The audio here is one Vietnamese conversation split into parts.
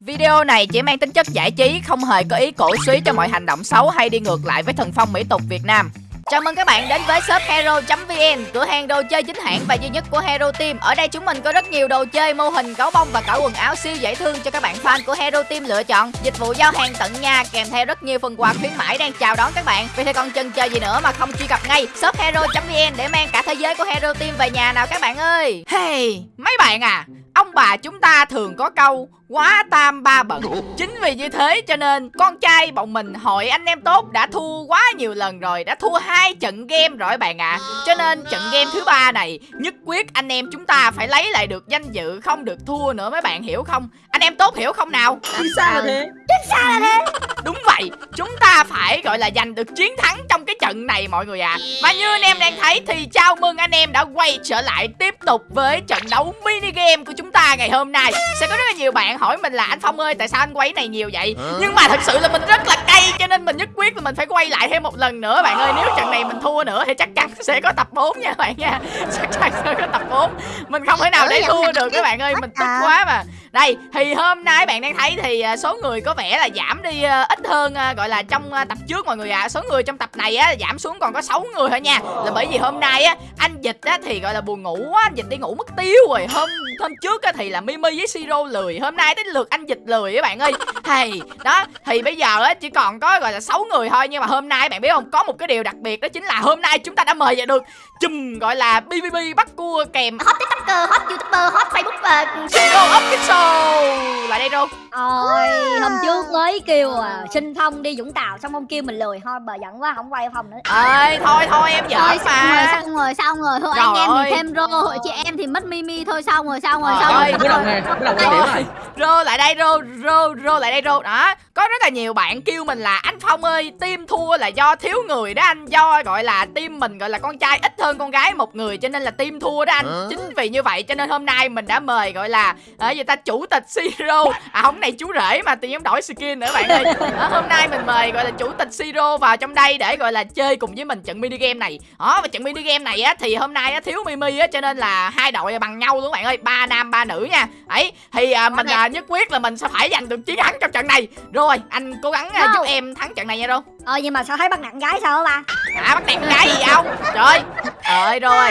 Video này chỉ mang tính chất giải trí, không hề có ý cổ suý cho mọi hành động xấu hay đi ngược lại với thần phong mỹ tục Việt Nam. Chào mừng các bạn đến với shop hero.vn, cửa hàng đồ chơi chính hãng và duy nhất của Hero Team. Ở đây chúng mình có rất nhiều đồ chơi, mô hình, gấu bông và cả quần áo siêu dễ thương cho các bạn fan của Hero Team lựa chọn. Dịch vụ giao hàng tận nhà kèm theo rất nhiều phần quà khuyến mãi đang chào đón các bạn. Vì thế còn chần chờ gì nữa mà không truy cập ngay shop hero.vn để mang cả thế giới của Hero Team về nhà nào các bạn ơi. Hey, mấy bạn à, ông bà chúng ta thường có câu quá tam ba bận chính vì như thế cho nên con trai bọn mình hội anh em tốt đã thua quá nhiều lần rồi đã thua hai trận game rồi bạn ạ. À. cho nên trận game thứ ba này nhất quyết anh em chúng ta phải lấy lại được danh dự không được thua nữa mấy bạn hiểu không anh em tốt hiểu không nào? Vì sao là thế? Chính sao là thế? đúng vậy chúng ta phải gọi là giành được chiến thắng trong cái trận này mọi người ạ. À. và như anh em đang thấy thì chào mừng anh em đã quay trở lại tiếp tục với trận đấu mini game của chúng ta ngày hôm nay. Sẽ có rất là nhiều bạn hỏi mình là anh phong ơi tại sao anh quay này nhiều vậy? Nhưng mà thật sự là mình rất là cay cho nên mình nhất quyết là mình phải quay lại thêm một lần nữa. Bạn ơi nếu trận này mình thua nữa thì chắc chắn sẽ có tập 4 nha bạn nha. Chắc chắn sẽ có tập 4 mình không thể nào để thua được các bạn ơi mình tức quá mà đây, thì hôm nay bạn đang thấy thì à, số người có vẻ là giảm đi à, ít hơn à, gọi là trong tập trước mọi người ạ. À. số người trong tập này á, giảm xuống còn có 6 người thôi nha. Là bởi vì hôm nay á, anh dịch á, thì, gọi là, buồn ngủ quá, anh dịch đi ngủ mất tiêu rồi. Hôm hôm trước á, thì là mimi với siro lười. Hôm nay đến lượt anh dịch lười các bạn ơi hay đó thì bây giờ á chỉ còn có gọi là 6 người thôi. Nhưng mà hôm nay bạn biết không có một cái điều đặc biệt đó chính là hôm nay chúng ta đã mời về được chùm gọi là bbb bắt cua kèm Hot tiktoker, hot youtuber, hot facebook và siro official lại đây rô Ôi, hôm trước mới kêu à, sinh thông đi Vũng Tàu Xong ông kêu mình lười Thôi bà giận quá, không quay phòng nữa. Ơi thôi thôi em giỡn Thôi xong rồi, mà xong rồi, xong rồi. Thôi anh em thì thêm rô Hội chị em thì mất mimi Thôi xong rồi, xong rồi, xong rồi. rô lại đây rô rô rô lại đây rô đó có rất là nhiều bạn kêu mình là anh phong ơi team thua là do thiếu người đó anh. Do gọi là team mình gọi là con trai ít hơn con gái một người cho nên là team thua đó anh. Chính vì như vậy cho nên hôm nay mình đã mời gọi là ở gì ta chủ tịch siro. À không này chú rể mà tự nhiên đổi skin nữa bạn ơi. Đó, hôm nay mình mời gọi là chủ tịch siro vào trong đây để gọi là chơi cùng với mình trận mini game này. Đó và trận mini game này á thì hôm nay á thiếu mimi á cho nên là hai đội bằng nhau luôn bạn ơi. Ba nam ba nữ nha. Ấy thì à, mình à, nhất quyết là mình sẽ phải giành được chiến thắng trong trận này. Rồi anh cố gắng à, giúp em thắng trận này nha đâu Ờ nhưng mà sao thấy bắt nặng gái sao hả ba? À bắt nạt con gái gì không trời. Ơi rồi.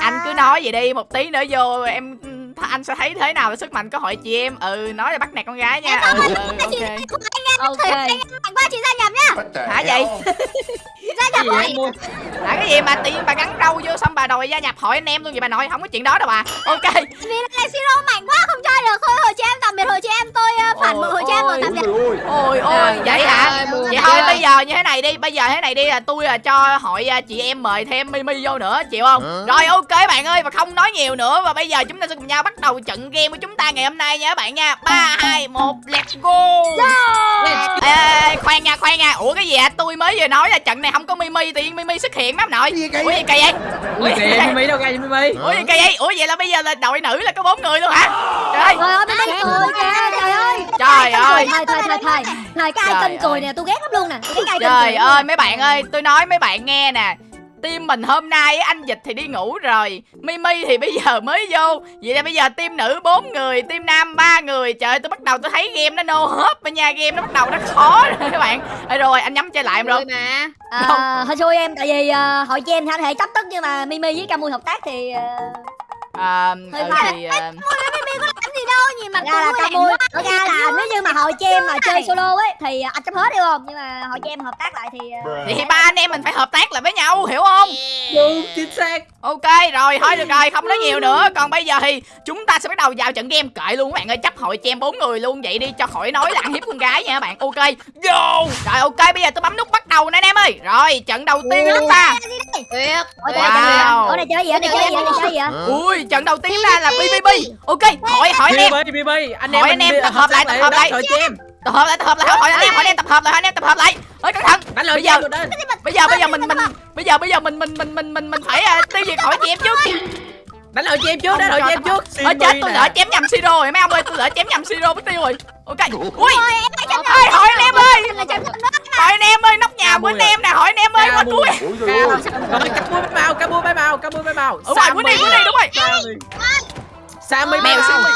Anh cứ nói vậy đi một tí nữa vô em anh sẽ thấy thế nào là sức mạnh của hội chị em. Ừ nói là bắt nạt con gái nha. Ừ, ừ, ok. Ok. Anh qua chị gia nhập nhá hả vậy Gì em mua? hả cái gì mà tự nhiên bà gắn râu vô xong bà đòi gia nhập hội anh em luôn vậy bà nội không có chuyện đó đâu bà ok. Vì là Siro mạnh quá không chơi được. Thôi hồi chị em tạm biệt hồi chị em tôi ờ, phản bội hồi chị em rồi tạm biệt. Ôi ôi vậy hả? vậy thôi bây giờ như thế này đi bây giờ thế này đi là tôi là cho hội à, chị em mời thêm mimi vô nữa chịu không? Rồi ok bạn ơi và không nói nhiều nữa và bây giờ chúng ta sẽ cùng nhau bắt đầu trận game của chúng ta ngày hôm nay nha các bạn nha. Ba hai một let's go. Ê, khoan nha khoan nha. Ủa cái gì ạ tôi mới vừa nói là trận này không có mimi tự nhiên mimi xuất hiện mấy ông nội Gì kỳ ủa gì kỳ vậy? Ui kìa, Mimi đâu ra Mimi? ủa gì kỳ vậy? Ủa vậy là bây giờ là đội nữ là có bốn người luôn hả? Trời ơi. Trời ơi, trời ơi Trời ơi. Thôi, thôi, thôi, thôi Thôi, cái Trời ai kênh cười ơi. nè, tôi ghét lắm luôn nè. Trời ơi mấy bạn ơi tôi nói mấy bạn nghe nè Team mình hôm nay á, anh Dịch thì đi ngủ rồi. Mimi thì bây giờ mới vô. Vậy là bây giờ team nữ 4 người Team nam 3 người. Trời ơi tôi bắt đầu tôi thấy game nó no hớp rồi nha. Game nó bắt đầu nó khó rồi các bạn. Ê, Rồi anh nhắm chơi lại em rồi. mà. Ờ, hơi xui em tại vì ờ, hội chị em thì anh hệ chấp tức nhưng mà Mimi với Camui hợp tác thì ờ, à, Hơi ừ, thì à, làm gì đâu nhìn mặt ra là Camui thật ra là nếu như mà hội chị em mà chơi solo ấy thì anh chấp hết hiểu không? Nhưng mà hội chị em hợp tác lại thì ờ, thì ba anh em mình phải hợp tác lại với nhau hiểu không? Đúng, chính xác. Ok rồi thôi được rồi không nói nhiều nữa. Còn bây giờ thì chúng ta sẽ bắt đầu vào trận game Kệ luôn các bạn ơi. Chấp hội cho em bốn người luôn Vậy đi cho khỏi nói là ăn hiếp con gái nha các bạn. Ok Vô. Rồi ok bây giờ tôi bấm nút bắt đầu nè anh em ơi. Rồi trận đầu tiên của chúng ta. Wow. ở đây chơi gì ở đây chơi gì ở đây chơi gì ạ? Ui trận đầu tiên ra là BBB Ok hỏi hỏi anh em. Anh Hỏi em anh em tập hợp lại, tập hợp lại. Tập hợp lại tập hợp lại. Hỏi anh em hỏi anh em tập hợp lại hỏi anh em tập hợp lại. Ơi cẩn thận Đánh lời Bây giờ-. Bây giờ bây giờ mình mình Bây giờ bây giờ mình mình mình mình mình mình phải à, tiêu diệt hỏi chị em trước Đánh lời chị em trước, đánh lời chị em trước. Ôi chết tôi lỡ chém nhầm siro rồi. Mấy ông ơi tôi lỡ chém nhầm siro mất tiêu rồi. Ok Ui. ơi hỏi anh em ơi. Hỏi anh em ơi nóc nhà của anh em nè hỏi anh em ơi qua cuối cặp mua bay màu, cặp mua bay màu, cặp mua bay màu. Đúng rồi cuối đi cuối đi đúng rồi. Sammy Mèo mèo Sammy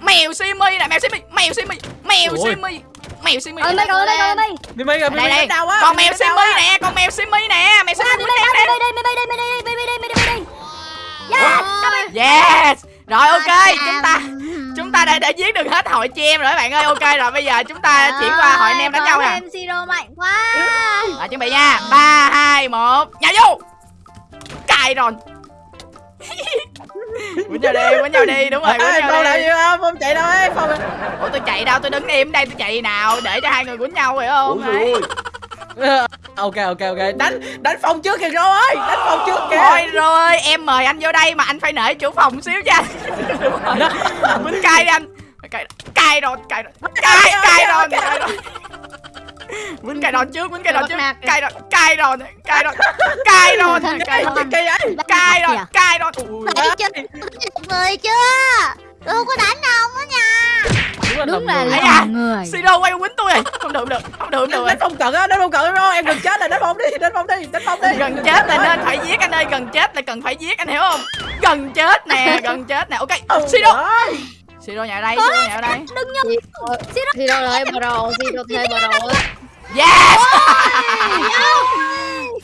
mèo simi nè mèo simi mèo simi mèo simi mèo simi. Ơi mi rồi mi rồi mi. Rồi đây đây. á. Con mèo simi nè con mèo simi nè mèo simi Mi đi nè. mi đi mi đi mi đi mi đi mi đi mi đi mi đi. Yes. yes. Rồi ok chúng ta chúng ta đã đã giết được hết hội chị em rồi các bạn ơi. Ok rồi bây giờ chúng ta chuyển qua hội anh em đánh nhau nè. Em Siro mạnh quá. rồi chuẩn bị nha. Ba hai một. Nhảy vô cài rồi quýnh nhau đi quýnh nhau đi. Đúng rồi quýnh nhau Phong làm đi gì không Phong chạy đâu ấy Phong ủa tôi chạy đâu? Tôi đứng im đây tôi chạy nào để cho hai người quýnh nhau phải không? Ủa, ok ok ok. Đánh đánh Phong trước kìa Rô ơi. Đánh Phong trước kìa. Thôi rồi em mời anh vô đây mà anh phải nể chủ phòng xíu nha. Rồi. Quýnh cay đi anh. Cay cay rồi cay rồi. Cay cay rồi cay. rồi. Quýnh cay đòn trước quýnh cay đòn trước. cay rồi cay rồi cay rồi. Cay rồi cay rồi. Kỳ vậy cay rồi cay rồi. Ui chứ. Người chưa? Tôi không có đánh ông đó nha. Đúng là Ấy đồng à người. Siro quay quýnh tôi rồi không được không được không được không được. Đánh Phong cận á đánh Phong cận Rô em gần chết rồi đánh Phong đi đánh Phong đi đánh Phong đi. Gần chết là nên phải giết anh ơi gần chết là cần phải giết anh hiểu không? Gần chết nè gần chết nè. Ok Ừ, Siro. Siro nhà đây Siro nhà đây. Đừng nhầm. thì đâu rồi bờ đồ đâu thêm bờ đồ Yes!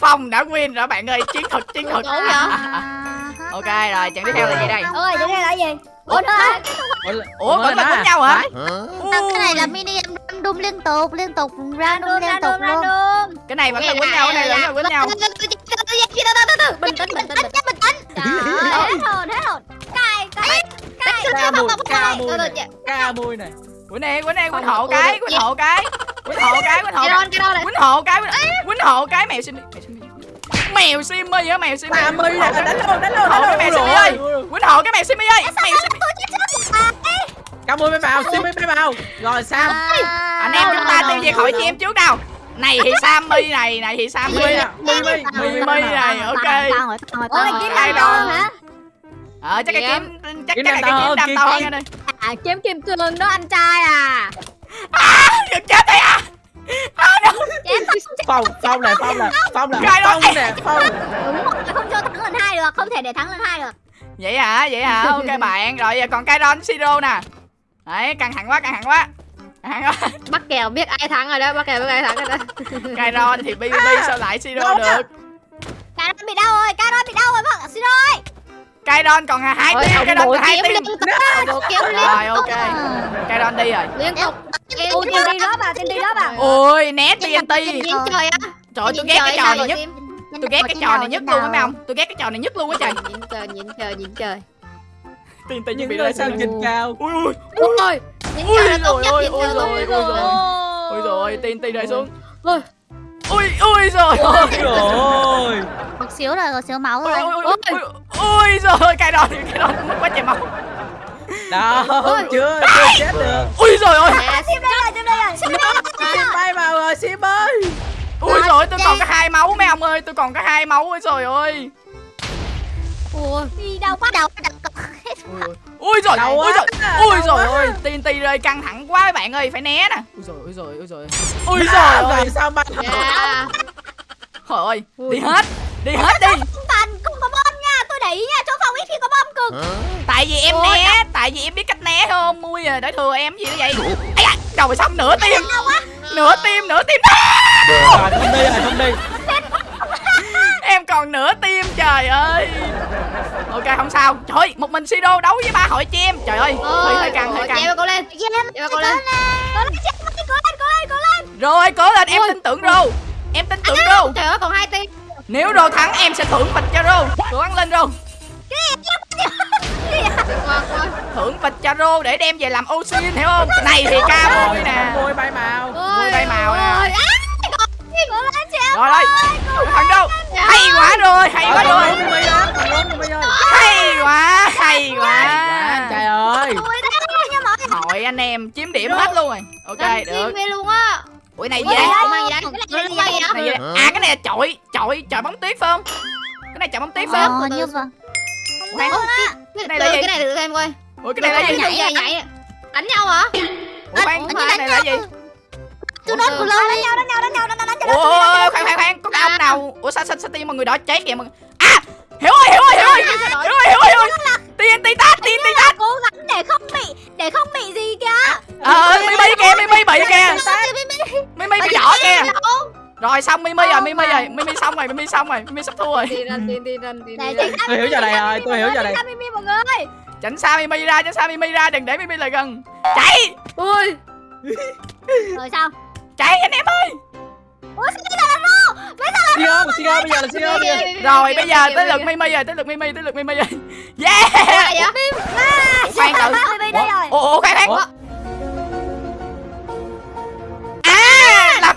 Phong đã win rồi bạn ơi Chiến thuật chiến thuật? Ok rồi trận tiếp theo là gì đây? Ôi, cái này là gì? Ủa hả? Ủa vẫn là Nói quýnh nhau hả cái này là mini game random liên tục liên tục random Random, liên tục random, luôn random. Cái này vẫn là quýnh nhau Cái này vẫn là quýnh nhau Bình tĩnh, bình tĩnh, bình tĩnh, bình tĩnh. Hết hồn, hết hồn. Cay, cay, cay. ca mùi ca mùi Rồi, này Quýnh nè quýnh nè quýnh hộ cái quýnh hộ cái Quýnh hộ cái quýnh hộ cái đó đó Quýnh hộ cái quýnh- hộ cái mèo simi mèo simi á mèo simi ca mùi này đánh luôn đánh luôn Hộ cái đánh mèo luôn simi ơi quýnh hộ cái mèo simi ơi mèo simi ca mùi mới vào Simi mới vào rồi sao anh em chúng ta tiêu diệt khỏi chị em trước nào này thì Sammy này này thì Sammy Mimi Mimi này ok Ôi, kiếm Ai đâu? hả? ờ chắc cái Dạ. kiếm chắc cái kiếm đam to hơn ơi À, kiếm kim cương đó anh trai à. à gần chết rồi à à. Phong Phong này Phong này Phong này. Phong nè Phong không cho thắng lần hai được, không thể để thắng lần hai được. vậy hả vậy hả ok bạn rồi giờ còn Kairon Siro nè đấy căng thẳng quá căng thẳng quá. Căng thẳng quá. Bắt kèo biết ai thắng rồi đó bắt kèo biết ai thắng rồi đó Kairon thì BBB sao lại Siro được? Caron bị đau rồi, Caron bị đau rồi vâng, xin lỗi. Kairon còn hai ông Kairon còn hai liên rồi ok. Kairon đi rồi. Liên tục. Ôi, tiên đi đó vào, tiên đi. đó vào. ôi né TNT nhìn trời á. Trời ơi, tôi ghét cái trò này nhất. tôi ghét cái trò này nhất luôn á mấy ông. tôi ghét cái trò này nhất luôn á trời. nhìn trời nhìn trời nhìn trời TNT chuẩn những lên sao nhìn cao. Ui ui ôi nhìn Ui trời là tốt rồi, nhất ui rồi, ui rồi. ui rồi TNT rơi xuống. Ôi. ui ui rồi. Rồi. Một xíu rồi một xíu máu ui rồi. ui ui ui ui rồi cái đòn cái mất quá trời máu. Đó chưa chưa chết được. Ui rồi ôi. Nè, Sim đây rồi, sim đây rồi. Sim bay vào rồi Sim ơi. Ui rồi tôi còn có hai máu mấy ông ơi tôi còn có hai máu ơi trời ơi. Ui. Đi đâu quá đầu. Ui rồi quá, rồi ui đau rồi quá. ơi TNT rơi căng thẳng quá các bạn ơi phải né nè. Ui rồi ui rồi ui rồi ui Đó, rồi ơi. sao bay dạ. Trời ơi đi hết đi hết đi. Cần, không có bom nha, tôi để ý nha, chỗ phòng ít khi có bom cực. tại vì em né tại vì em biết cách né không mui à để thừa em gì nữa vậy? Ấy à trời xong nửa tim. Nửa tim nửa tim. Rồi không đi không đi em còn nửa tim trời ơi. Ok không sao. Trời ơi, một mình Sido đấu với ba hội chị em trời ơi hơi hơi căng hơi căng Chèo cô lên. Chèo cô lên. Cố lên, cố lên, cố lên, cố lên. rồi cố lên. Em Ôi. tin tưởng rô. Em tin tưởng rô. trời ơi còn hai tim. Nếu rô thắng em sẽ thưởng bịch cho rô. Cố gắng lên rô. Thưởng bịch cho rô để đem về làm oxy hiểu không? Này thì ca môi nè. Môi bay màu. Môi bay màu nè rồi đây. Thằng rô hay quá rồi hay quá rồi. rồi hay quá hay quá. trời ơi. Hội anh em chiếm điểm hết luôn rồi. Ok được. luôn á. Ủa này gì đây à cái này là chọi chọi chọi bóng tuyết phải không? Cái này chọi bóng tuyết phải không? Ờ như vậy cái này là gì? cái này thử xem coi. Ủa cái này là gì? nhảy nhảy nhảy. Đánh nhau hả? Ủa Ủa, cái này là gì tôi nói của Đánh nhau, đánh nhau, đánh nhau, đánh nhau, đánh nhau. ủa, khoan khoan khoan. Có cái ông nào ủa sao sao sao tim mọi người đỏ cháy kìa mọi người à hiểu rồi hiểu rồi hiểu rồi. Hiểu rồi hiểu rồi hiểu rồi. TNT tát TNT tát cố gắng để không bị để không bị gì kìa. Ờ mimi kìa mimi Mimi bị kìa Mimi. Bị vỏ kìa. Rồi xong Mimi rồi Mimi rồi. Mimi xong rồi Mimi xong rồi Mimi sắp thua rồi. Tôi hiểu giờ này rồi tôi hiểu giờ này. Mimi mọi người. Tránh xa Mimi ra Tránh xa Mimi ra Đừng để Mimi lại gần. Chạy. Ui, Rồi sao Chạy anh em ơi! Ủa sao cái này là rô Sigo Sigo bây giờ là Sigo bây giờ Rồi bây giờ tới lượt Mimi rồi Tới lượt Mimi Tới lượt Mimi rồi. Yeah! vậy? Khoan Ủa? ủa khoan khoan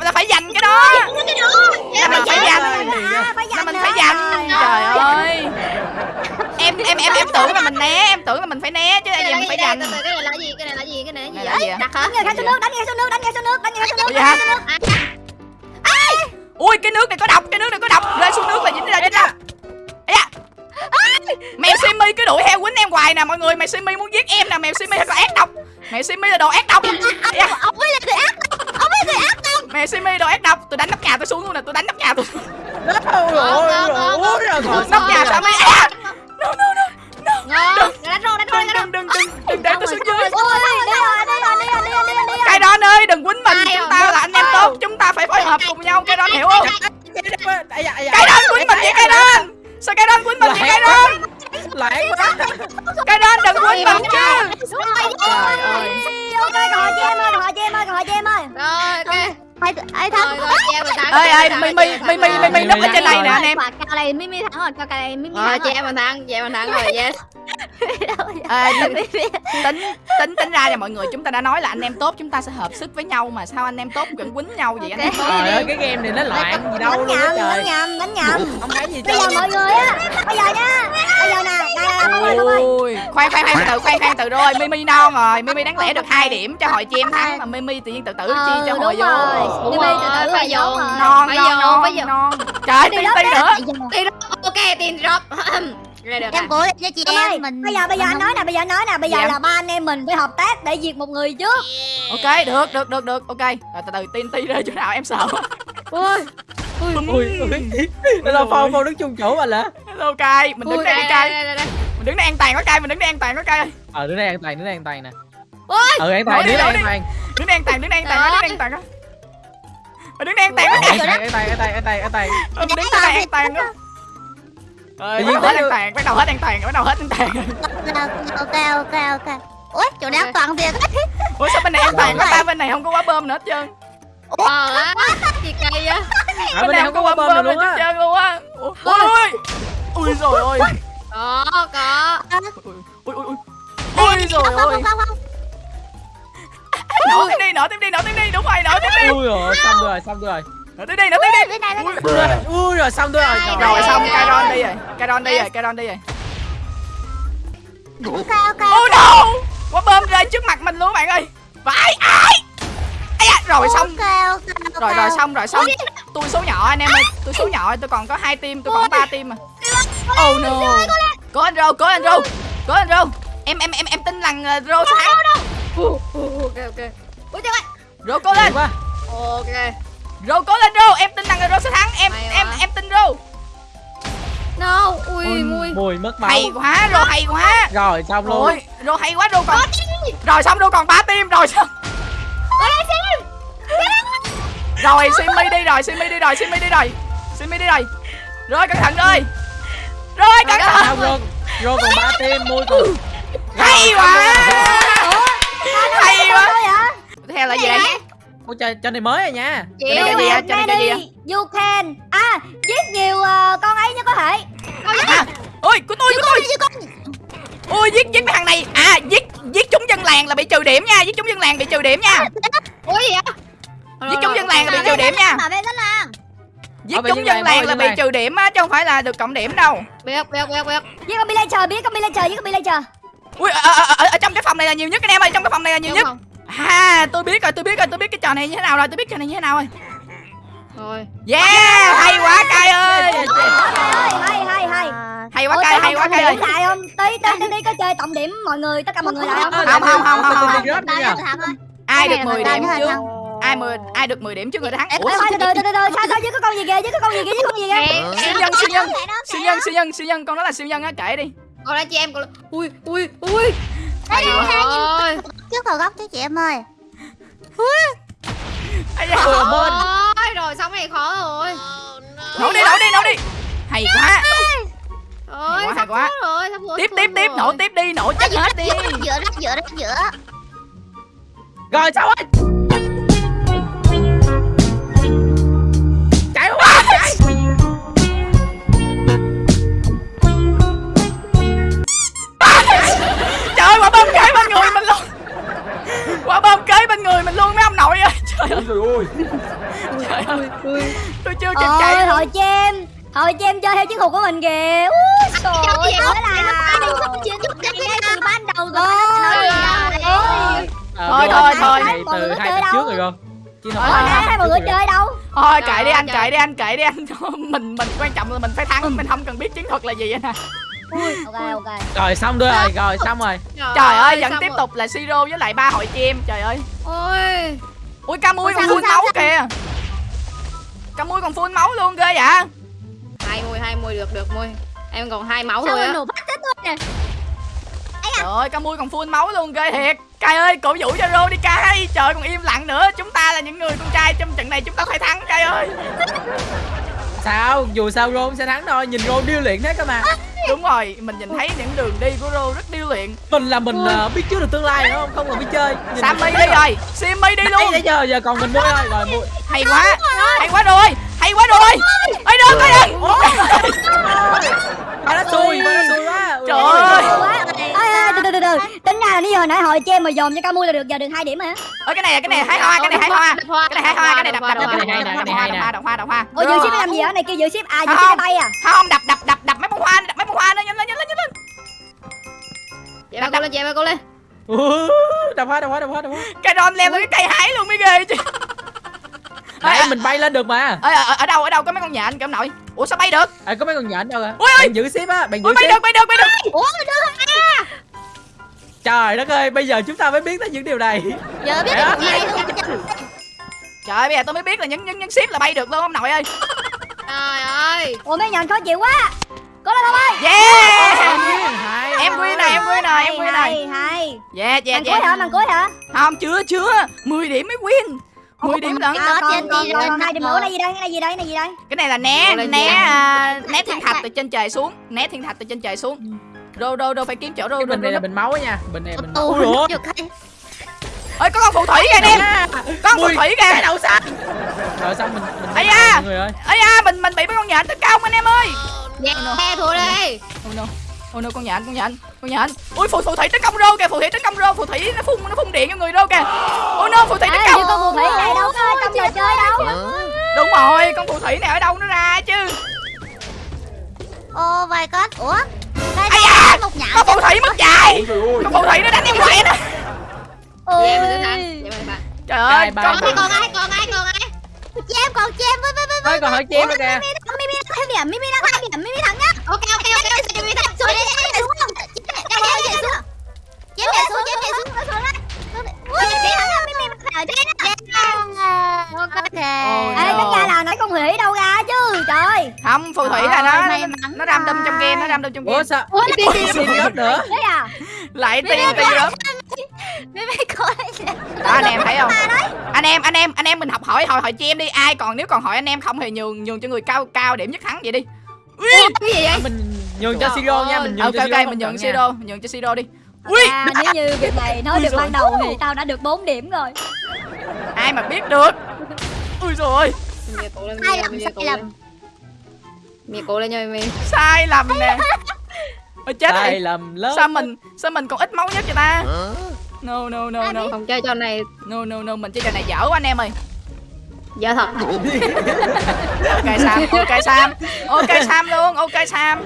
À là phải dành cái đó. Là mình phải dành À, Là mình phải dành Trời ơi. Em em em em tưởng là mình né Em tưởng là mình phải né chứ Cái giờ này mình phải cái dành cái này là gì? Cái này là gì? Cái này là gì? gì? Đặt hả? Đánh người khai xuống nước, đánh người xuống nước, đánh người xuống nước, đánh người xuống nước. Ủa vậy hả? À, Ui cái nước này có độc Cái nước này có độc. Rơi xuống nước là dính ra dính ra. Mèo Simi cứ đuổi theo quýnh em hoài nè mọi người. Mèo Simi muốn giết em nè. Mèo Simi là ác độc. Mèo Simi là đồ ác độc. Ông ấy là người ác độc, ông ấy là Mèo Simi đồ ác độc Tôi đánh nóc nhà tôi xuống luôn nè Tôi đánh nóc nhà tôi Ôi rồi ôi rồi còn Nóc nhà sao mới à No no no ngon. Đánh rô, đánh rô. Đừng đừng đừng đừng để tôi xuống dưới Ôi, đi rồi, đi rồi, đi rồi, đi rồi, đi rồi, đi rồi. Cái đòn ơi đừng quýnh mình Chúng à? ta là anh em tốt Chúng ta phải phối hợp cùng nhau Cái đòn hiểu không. Cái đòn quýnh mình vậy cái đòn Sao cái đòn quýnh mình vậy cái đòn Lãng quá Cái đòn đừng quýnh mình chứ rồi, Trời ơi. Hỏi cho em ơi, hỏi cho em ơi, hỏi cho em ơi. Ok. ai thắng em. Ơi em ơi chị em mình Mimi thắng. Mimi núp ở trên này nè anh em cào này Mimi thắng rồi, cào này Mimi Rồi, thắng chị rồi. em mình thắng, chị em mình thắng rồi, yes. à, tính tính tính ra là mọi người chúng ta đã nói là anh em tốt chúng ta sẽ hợp sức với nhau mà sao anh em tốt vẫn quýnh nhau vậy anh em tốt Trời ơi cái game này nó loạn gì đâu Đánh luôn nhầm, đánh trời nhầm, đánh nhầm. Không thấy gì Bây giờ mọi người á, bây giờ nha, bây giờ nè, nè, nè, mọi người, khoan khoan khoan từ khoan khoan từ rồi Mimi non rồi Mimi đáng lẽ được hai điểm cho hội chim thắng mà Mimi tự nhiên tự tử chi cho Ờ, hội vô rồi. Đúng rồi, phải vô. non Phải non vô, phải vô. trời Đi tiên đó, ti đó. nữa Tiền ok, tiền drop. Em cố lên cho chị Em ơi, em mình bây giờ bây giờ anh nói nè, bây giờ nói nè, bây giờ Dạ. là ba anh em mình phải hợp tác để diệt một người trước. ok được được được được. Ok. Rồi từ từ tiên ti rơi chỗ nào em sợ. Ui, Ui ui Nó là phong phong đứng chung chỗ mà là hello cay mình đứng ui, đây đây, đi đây, cay đây, đây, đây. mình đứng đây an toàn có cay mình đứng đây an toàn có cay Ờ đứa này an toàn đứa này an toàn nè. Ui. Ừ an toàn này đi. an toàn. Đứng đây an toàn đứng đây an toàn đứng đây an toàn mình đứng đây An toàn an toàn an toàn an toàn an toàn Ờ, mình đứng đây an toàn á Ơi, bắt đầu hết an toàn, bắt đầu hết an toàn, bắt đầu hết an toàn ok ok ok ui chỗ đéo toàn tiền Ủa sao bên này an toàn có ta bên này không có quá bơm nữa hết trơn Ờ, á, gì kỳ vậy? Bên này không có quả bơm nào luôn hết á trơn luôn á Ủa, Ui ui Ui rồi ôi Có, có. Ui ui ui Ui rồi ôi không không không Nổ tiếp đi, nổ tiếp đi, nổ tiếp đi, đúng rồi, nổ tiếp đi. Ui rồi xong rồi xong rồi. Nổ tiếp đi, nổ tiếp đi. Ui rồi, Ui rồi xong rồi. Rồi xong, ok. Kairon đi rồi, Kairon đi rồi, Kairon đi rồi ok ok Oh no! Quả bơm rơi trước mặt mình luôn bạn ơi. Vãi, ai? Rồi xong. Rồi rồi xong rồi xong. Tôi số nhỏ anh em ơi Tôi số nhỏ tôi còn có hai team Tôi còn ba team mà. Oh no. Cố anh Rô Cố anh Rô Cố anh Rô Em em em em tin rằng uh, Rô ok, ok. Ui, trời ơi. Rô cố lên. quá. Ok. Rô cố lên Rô. Em tin rằng Rô sẽ thắng. Em Hay em quá. em tin Rô. No, ui, mui. Mùi mất máu. Hay quá Rô hay quá. Rồi xong luôn. Rồi Rô hay quá Rô còn Rồi xong Rô còn ba team Rồi xong. Rồi Simi đi rồi Simi đi rồi Simi đi rồi. Simi đi rồi. Rồi cẩn thận rồi Rồi cẩn thận. Rồi Rồi còn ba team mùi còn Hay quá Hay quá theo là gì đây Ôi trời, cho này mới rồi nha Chị Cái này? Cho này gì á? You can. À, giết nhiều ờ, con ấy nhất có thể. à, Ôi của tôi của tôi Ôi giết giết mấy thằng này À giết giết chúng dân làng là bị trừ điểm nha Giết chúng dân làng bị trừ điểm nha Ủa gì vậy? Giết chúng dân làng là bị trừ điểm nha. Giết vệ chúng dân làng, là bị trừ điểm á Chứ không phải là được cộng điểm đâu Biết, biết, biết, biết. Giết con villager, biết con villager, giết con villager. Ui ở, ở, ở, ở trong cái phòng này là nhiều nhất anh em ơi Trong cái phòng này là nhiều Đúng nhất không? À tôi biết rồi tôi biết rồi tôi biết cái trò này như thế nào rồi Tôi biết trò này như thế nào rồi Rồi. Yeah hay quá cay ơi Hay, hay, hay, hay. Hay quá cay hay quá cay ơi lại không? Tí, tí, tí, có chơi tổng điểm mọi người, tất cả mọi người lại không? Ờ, Không, không, không, không, Ai được Cái này 10 là điểm trước. Ai 10 ai được 10 điểm trước người ta thắng Ủa Ủa, từ từ, sao, sao, có con gì kìa, dưới có con gì kìa, có con gì kìa. Em, siêu nhân siêu nhân đó, đó. siêu nhân siêu nhân con đó là siêu nhân á kể đi Còn là chị em, còn là... Ui, ui, ui. hay quá Rồi. trước vào góc chứ chị em ơi Ây da. Ôi, bên. Ôi, rồi xong này khó rồi nổ đi nổ đi nổ đi hay quá Ôi, quá, hay sắp quá. rồi, sắp tiếp tiếp tiếp nổ tiếp đi nổ chết hết đi Giữa giữa đó giữa đó giữa Rồi sao ơi quả bom kế bên người mình luôn mấy ông nội ơi. Trời ơi. trời ơi. Tôi chưa kịp Ôi chạy luôn. hội chim Hội chim chơi theo chiến thuật của mình kìa. Úi trời Chơi ơi là cho ngay từ ban đầu rồi Ôi. Ôi. Ờ, Thôi, thôi, thôi. từ hai tập trước rồi con Chứ Thôi, hai mọi người chơi đâu. Thôi Trời kệ đi anh trời. kệ đi anh kệ đi anh. Mình mình quan trọng là mình phải thắng. Mình không cần biết chiến thuật là gì anh à Ok ok. Rồi xong rồi rồi xong rồi. Trời ơi vẫn tiếp rồi. tục là siro với lại ba hội chim. Trời ơi. Ôi. Ui ca mui Ủa, còn phun sao, máu sao? kìa. Ca mui còn phun máu luôn ghê vậy? Hai môi hai môi được được môi em còn hai máu Sao thôi á. trời ơi ca mui còn phun máu luôn ghê thiệt. Cai ơi cổ vũ cho rô đi cai. Trời còn im lặng nữa. Chúng ta là những người con trai trong trận này chúng ta phải thắng cai ơi. Sao? Dù sao Rô cũng sẽ thắng thôi. Nhìn Rô điêu luyện thế cơ mà đúng rồi mình nhìn thấy những đường đi của rô rất điêu luyện. Mình là mình ờ, biết trước được tương lai đúng không? Không cần biết chơi. Nhìn sammy đi rồi simmy đi Nãy luôn. tới giờ giờ còn mình mua thôi Rồi mua hay quá hay quá rồi hay quá rồi. Ơi được rồi đừng Ba nó xui Ba nó xui quá. Trời ôi, ơi. Từ từ từ từ. Tính ra là nãy giờ hồi nãy hội chim mà dồn cho Camu là được giờ được hai điểm hả? Ơi cái này cái này hái hoa cái này hái hoa. Hoa, cái này hái hoa cái này đập đập đập cái đập này hay đập cái hoa đập hoa đập hoa. Ôi giữ ship làm gì ở này kia giữ ship. À giữ ship cái bay à. không đập đập đập đập mấy bông hoa đập mấy bông hoa nữa nhanh lên nhanh lên nhanh lên. Chị ba cô lên chị ba cô lên. Đập. Hoa đập hoa đập hoa đập hoa. Cây ron leo lên cái cây hái luôn mới ghê chứ. Nãy mình bay lên được mà. Ở, ở, ở đâu ở đâu có mấy con nhện kìa ông nội ủa sao bay được? À, có mấy con nhện đâu à? Ui. Bạn giữ ship á Bạn giữ ui bay ship. được bay được bay được! Ủa được Trời đất ơi Bây giờ chúng ta mới biết tới những điều này. Giờ biết được luôn trời ơi bây giờ tôi mới biết là những những những ship là bay được luôn ông nội ơi? Trời ơi! Ủa mấy nhện khó chịu quá! Cố lên không ơi! Yeah! Em win này em win này em win này. hay hay. Yeah yeah Màn cuối hả? Yeah màn cuối hả? Không chưa chưa. 10 điểm mới win 10 điểm lận Đó, trên đi còn hai điểm nữa này gì. đây cái này gì đây cái này gì đây? Cái này là né né à, né thiên thạch từ trên trời xuống. Né thiên thạch từ trên trời xuống. Rô rô rô phải kiếm chỗ rô bình này là bình máu á nha Bình này bình máu. Ủa. Ơi có con phù thủy kìa em có con phù thủy Cái kìa đầu sao Rồi xong mình mình Ây da. mọi người ơi. Ấy da mình mình bị mấy con nhện tấn công anh em ơi. Yeah thua đây oh no oh con nhện con nhện con nhện ui phù phù thủy tấn công rô kìa phù thủy tấn công rô phù thủy nó phun nó phun điện cho người rô kìa oh no phù thủy tấn à, công con phù thủy này đâu có trong trò chơi đâu đúng rồi con phù thủy này ở đâu nó ra chứ Oh my god Ủa Đây Ây đây da, một nhạo con phù thủy mất chạy con phù thủy nó đánh em hoài nè trời ơi con ai còn ai còn ai còn ai còn chị em với với với Thôi còn hỏi chim nữa kìa Mimi điểm Mimi đang hai điểm Mimi thắng nhá Ok ok ok chị em Xuống đi em xuống. Em xuống Chị em nhảy xuống. Chị em nhảy xuống. Nó xuống. Ui chị thắng rồi Mimi ở trên á Ok. Ê tính ra là nãy con thủy đâu ra chứ trời. Không phù thủy là nó nó, nó ram đâm trong game nó ram đâm trong game. Ủa sao Ủa, Ủa xin rớt nữa? à? Lại tiền tiền rớt Mimi coi đó anh em thấy không? anh em anh em anh em mình học hỏi hỏi hỏi chim đi. Ai còn nếu còn hỏi anh em không thì nhường nhường cho người cao cao điểm nhất thắng vậy đi Cái gì vậy? Mình nhường cho Siro nha Mình nhường ok cho Siro ok mình nhường siro mình nhường cho siro đi. Ui! À, nếu như việc này nói được ban đầu thì tao đã được 4 điểm rồi. Ai mà biết được? Ui rồi lên Sai lầm, sai lầm. Mì cổ lên nha mì sai lầm nè. Ôi chết Sai lầm lớn. Sao mình sao mình còn ít máu nhất vậy ta? No no no no. Không chơi trò này. No no no mình chơi trò này dở quá anh em ơi Dạ thật. Ok sam. Ok sam. Ok sam luôn. Ok sam.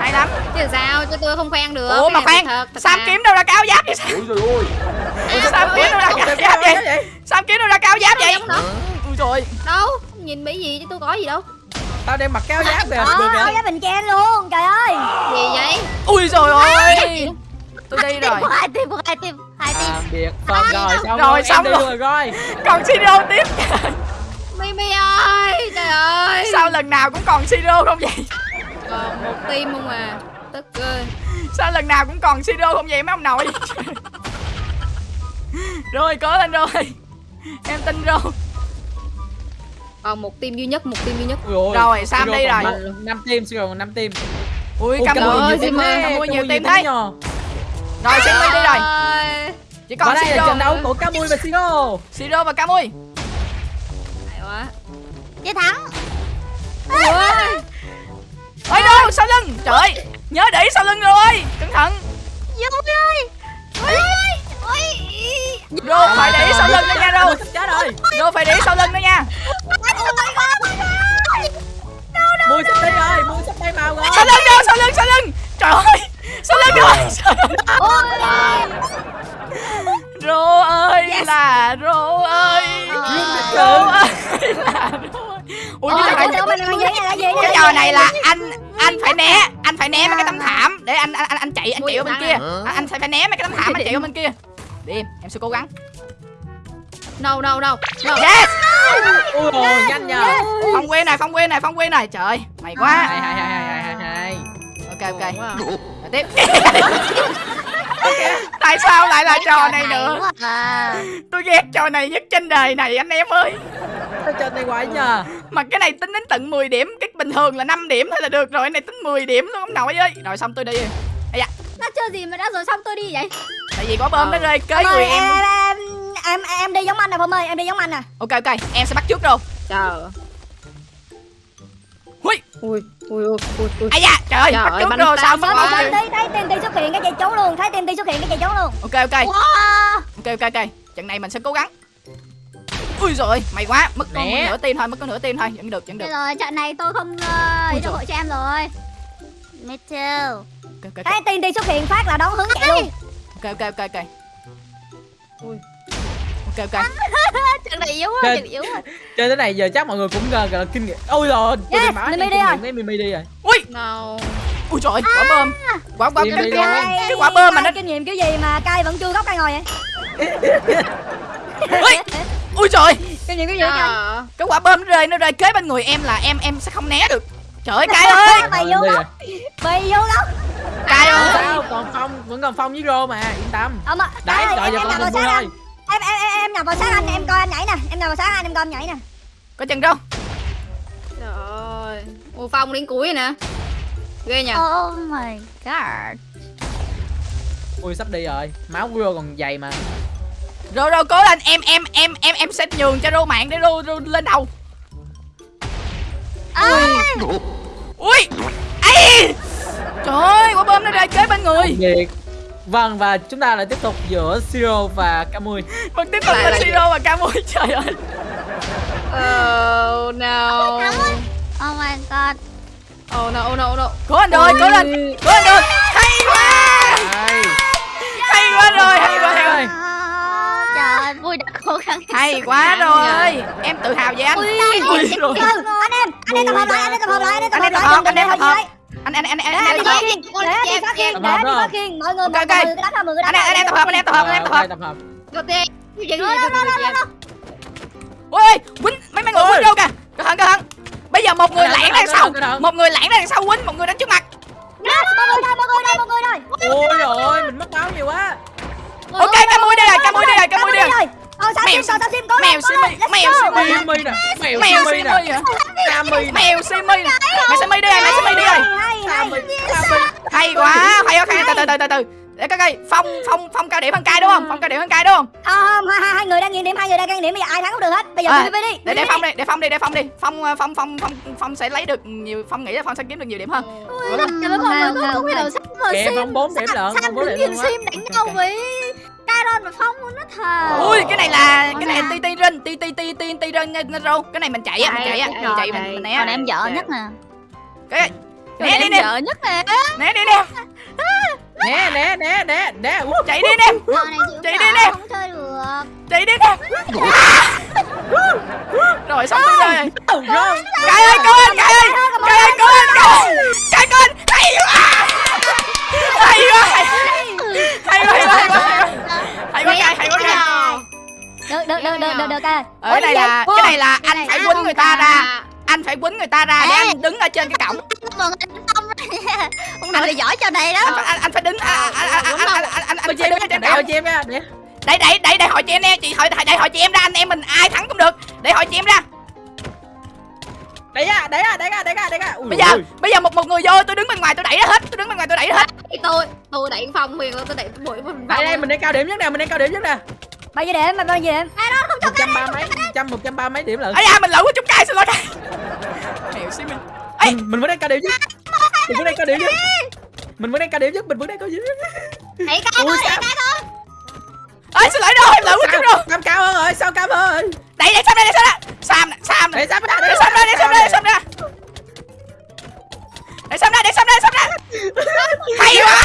Hay lắm. Chứ sao? Chứ tôi không khoan được. Ủa mà khoan. thật, thật sam mà. kiếm đâu ra cao giáp vậy sam? Sam kiếm đâu ra cao giáp vậy? vậy? Sam kiếm đâu ra cao giáp vậy? Ui rồi Đâu? Nhìn bị gì chứ tôi có gì đâu. Tao đem mặc cao giáp kìa ờ Được áo kìa giá bình ken luôn. Trời ơi. Gì vậy? Ui rồi ơi tôi đi rồi. Hai tim hai tim Hai tim biệt Xong rồi xong Rồi, rồi xong rồi. rồi rồi còn siro tiếp. Mimi ơi Trời ơi. Sao lần nào cũng còn siro không vậy? Còn một tim không à? Tức ơi sao lần nào cũng còn siro không vậy mấy ông nội? Rồi cố lên rồi. Em tin rồi. Còn một team duy nhất một team duy nhất. Rồi, Sam Siro đi còn rồi. năm Siro còn năm team. Ui Camui ơi, ơi, thế, Camui nhiều thế. nhờ. Rồi Simmy đi rồi. Ôi, chỉ Và còn đây là trận đấu của Camui và Siro. Siro và Camui hay quá. Chiến thắng. ôi đâu sau lưng. Trời ơi, nhớ để ý sau lưng rồi cẩn thận. Dung ơi. Ôi ôi. Ôi. Rô phải để ý sau lưng đó nha Rô. Sắp chết rồi. Rô phải để ý sau lưng đó nha. Mui sắp đi rồi Mui sắp bay màu rồi. Sau lưng Rô sau lưng sau lưng. Trời ơi rồi. Sau lưng. Rô ơi là Rô ơi. Rô ơi là Rô ơi. Ui Ôi, cái trò ủa, là gì? cái trò này là anh anh phải né anh phải né mấy cái tấm thảm. Để anh anh anh, anh chạy anh chạy ở bên kia. anh, phải phải né mấy cái tấm thảm anh chạy ở bên kia. Đi em em sẽ cố gắng. Đâu đâu đâu đâu yes! Ui ôi nhanh nhờ. Phong quyên này phong quyên này phong quyên này. Trời mày quá. Hay hay hay hay hay hay ok ok. Rồi tiếp. Tại sao lại là trò này nữa? à. tôi ghét trò này nhất trên đời này anh em ơi. Sao chơi tay quái nhờ? Mà cái này tính đến tận 10 điểm cái bình thường là 5 điểm thôi là được rồi cái này tính 10 điểm luôn ông nội ơi. Rồi xong tôi đi. Nó chơi gì mà đã rồi xong tôi đi vậy? tại vì quả bom nó rơi kế người em em em em đi giống anh nè Phong ơi, em đi giống anh nè. ok ok. Em sẽ bắt trước rồi. Trời Hui. ui ui ui ui ui ai da trời ơi Trời bắt rồi sao bắt Thấy rồi thấy thấy TNT xuất hiện cái chạy trốn luôn, thấy TNT xuất hiện cái chạy trốn luôn. ok ok Wow. ok ok ok trận này mình sẽ cố gắng ui rồi mày quá mất có nửa tim thôi mất có nửa tim thôi vẫn được vẫn được rồi, trận này tôi không Ui uh, cho giời. hội cho em rồi. Me too. ok ok Thấy TNT xuất hiện phát là đón hướng chạy luôn. ok ok ok ok Ui. Ok ok. Trận này yếu quá, trận yếu quá. Chơi thế này giờ chắc mọi người cũng gần gọi là kinh nghiệm. Ôi rồi Yes, Mimi đi rồi. mấy Mimi đi rồi ui! No ui trời quả bom quả quả Đi cái, cái, cái quả bom mà nó kinh nghiệm kiểu gì mà cay vẫn chưa góc cay ngồi vậy? ui! Ui trời Kinh nghiệm kiểu gì cay? à, cái quả bom nó rơi nó rơi kế bên người em là em em sẽ không né được. Trời ơi cay ơi! Mày vô góc, mày vô góc. cay ơi còn Phong? Vẫn còn Phong với Rô mà yên tâm. Đấy rồi giờ vào mình thôi. Em em em em nằm vào sát anh, em coi anh nhảy nè. Em nằm vào sát anh, em coi anh nhảy nè. có chân trời ơi ui phong đến cuối nè. Ghê nhỉ Oh my god. Ui sắp đi rồi. Máu của Rô còn dày mà. Rồi rồi cố lên. Em em em em em sẽ nhường cho rô mạng để rô, rô lên đầu. Ui. Ấy trời ơi quả bom nó rơi kế bên người. Việc Vâng và chúng ta lại tiếp tục giữa Siro và Camui. Vẫn tiếp tục là siro và camui trời ơi. Oh no. Oh my god. oh no oh no oh no. Cố anh rồi cố lên. Cố anh rồi. Hay quá. Hay. Quá rồi hay quá À, Trời ơi, vui đã cố gắng. hay quá rồi. em tự hào về anh. Ui rồi Ừ, anh em, anh em tập hợp lại, anh em tập hợp lại, anh em tập Anh hợp em tập hợp, lại. anh em tập hợp. Anh anh anh anh anh anh anh đi phát anh khiên, để anh đi phát khiên, để anh đi phát khiên. Mọi người, mọi người đánh thôi, mọi người đánh anh em tập hợp anh em tập hợp anh em tập hợp đầu tiên cái gì cái gì cái gì ui quýnh mấy mấy người Ôi. quýnh đâu kìa cẩn thận cẩn thận bây giờ một người lẻn đằng cẩn sau một người lẻn đằng sau quýnh một người đánh trước mặt mọi người đây, mọi người đây, mọi người đây. Ôi rồi mình mất máu nhiều quá ok camui đây rồi camui đây rồi camui đây rồi Ờ, sao Mèo sim, sao sao sim, cố mèo let's mèo. go. Simi. Simi nè Mèo mèo Simi simi nè nè mèo simi nè mèo simi đi rồi mèo simi đi rồi Hay, quá hay quá. Từ từ từ từ từ để coi coi phong phong phong cao điểm hơn cay đúng không? Phong cao điểm hơn cay đúng không? Không, hai, hai, hai người đang nghiền điểm, hai người đang nghiền điểm, bây giờ ai thắng cũng được hết. Bây giờ PVP đi. để để phong đi. để phong đi để phong đi. Phong ờ, phong phong phong phong sẽ lấy được nhiều phong nghĩ là phong sẽ kiếm được nhiều điểm hơn. Trời ơi, mọi người có không sim. Phong 4 điểm lận Phong Sam 4 đứng điểm nhìn luôn á. Sim đánh nhau Ok. với Caron và Phong luôn đó thà. ui cái này là cái này Dạ. ti ti rên ti ti ti ti ti rên rô cái này mình chạy á mình chạy á mình chạy mình mình né. Còn em vợ nhất nè. cái né đi em nè. vợ nhất nè. né đi nè. Né né né né né. Chạy đi nè. Chạy đi nè. không chơi được. chạy đi nè. Rồi xong rồi. Cay ơi anh cay ơi cay ơi. Cay cay cứu anh hay quá hay quá. Hay quá hay quá hay quá hay quá. hay quá. Được, được, được, được, được, được, cái này là cái này là anh phải quýnh người ta ra. À, anh phải quýnh người ta ra để anh đứng ở trên cái cổng. Mọi người đánh Phong ra. Ông nội là giỏi trò này anh đó. phải anh, anh phải đứng anh anh anh anh anh anh anh Tôi phải chơi đứng ở với trên đèo cổng. cho em nha Để đẩy đẩy đẩy đẩy hỏi chị em nè chị hỏi đẩy hỏi chị em ra anh em mình ai thắng cũng được. Để hỏi chị em ra đẩy ra đẩy ra đẩy ra đẩy ra đẩy ra. Ui bây giờ ôi. bây giờ một một người vô tôi đứng bên ngoài tôi đẩy nó hết tôi đứng bên ngoài tôi đẩy nó hết. Tôi tôi đẩy phong huyền tôi đẩy bụi mình đây đây mình đang cao điểm nhất nè mình đang cao điểm nhất nè. Bao nhiêu điểm bao nhiêu điểm? Một trăm ba mấy một trăm một trăm ba mấy điểm lận. Ấy da mình lỡ quá chúng cay xin lỗi cay mèo xí mình Ê! mình, vẫn đang cao điểm nhất. Mình vẫn đang cao điểm nhất. Mình vẫn đang cao điểm nhất mình vẫn đang cao điểm nhất. Hãy cái thôi, sao? cái thôi. Ơi xin lỗi rồi em quá chúng rồi Sam cao hơn rồi sao cao hơn? Đẩy đẩy sam đây đẩy sam đây sam sam để Sam ra để sam ra để sam ra để sam ra. Để sam ra để sam ra sam ra. Hay quá.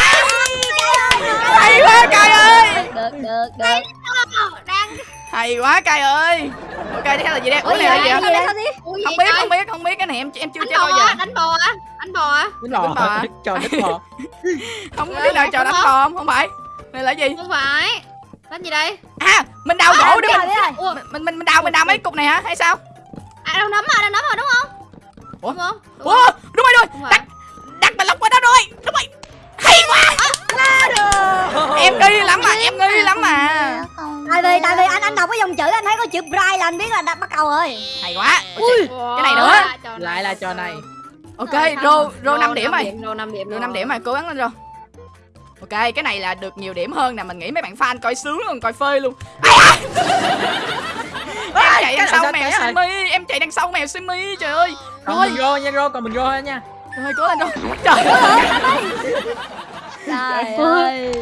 Hay quá cay ơi. Được được được Đang hay quá cay ơi. Ok tiếp theo là gì đây? Ủa này là gì vậy? không biết không biết không biết. Cái này em em chưa chơi bao giờ á đánh bò á đánh bò á. Đánh bò trò đánh bò. Không biết nào trò đánh bò không? Không phải. Này là gì? Không phải đánh gì đây? À mình đào gỗ để biết mình rồi, rồi. Mình mình mình đào mình đào mấy cục này hả? Hay sao? À đâu nấm à đâu nấm à đúng không? Ủa? đúng không? Đúng ủa đúng rồi không rồi. Phải. đặt đặt mình lóc qua đó rồi. Đúng rồi. Hay quá. Em nghi lắm mà em nghi lắm mà tại vì tại vì anh anh đọc cái dòng chữ anh thấy có chữ Bright là anh biết là đã bắt đầu rồi. Hay quá. Ui. cái này nữa. lại là trò này. Ok Rồi, rô rô năm điểm rồi. rô 5 điểm rô năm điểm rồi cố gắng lên rô ok cái này là được nhiều điểm hơn nè mình nghĩ mấy bạn fan coi sướng luôn coi phê luôn. Em chạy đằng sau mèo simi em chạy đằng sau mèo simi trời ơi. Còn rồi. mình rô nha rô còn mình rô thôi nha. Rồi cố lên rô trời ơi trời ơi.